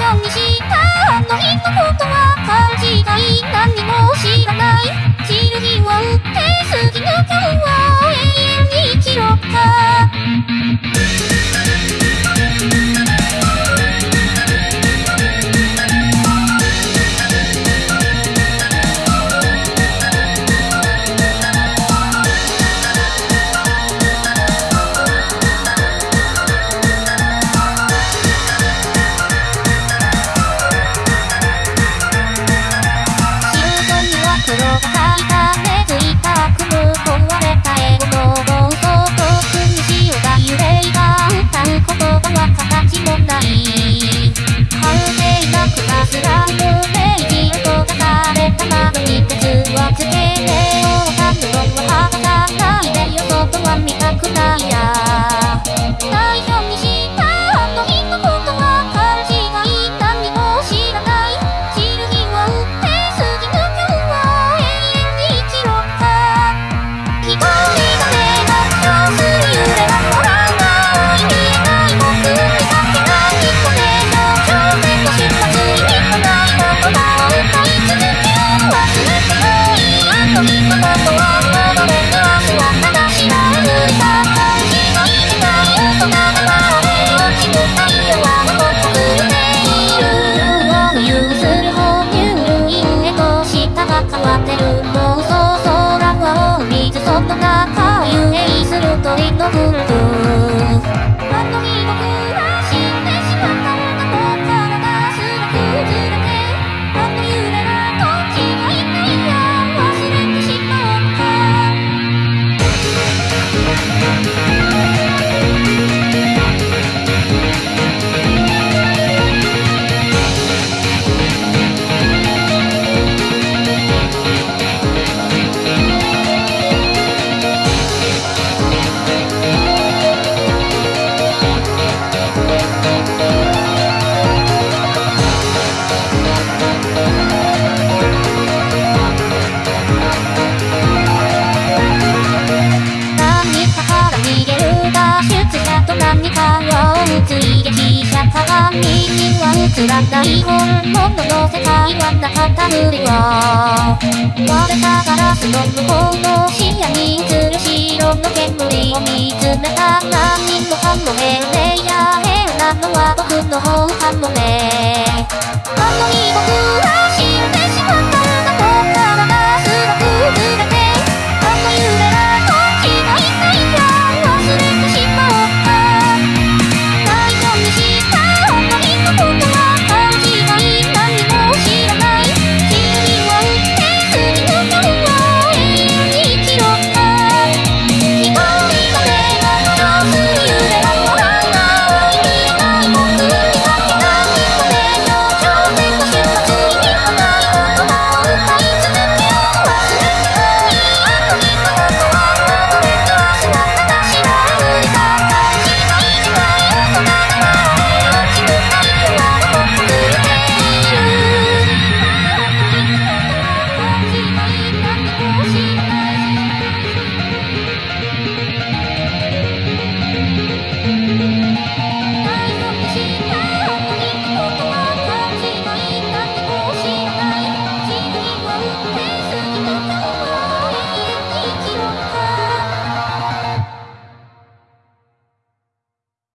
ちゃにした。あの日のことは勘違い。何も知らない。さにハがクらスラブメイがされた窓に鉄をつけておたくをはかないでよはたくないや。のつらない本土の世界はなかった無理は割れたガラスの向こうの深夜に映る白の煙を見つめた。何もかも変でやれ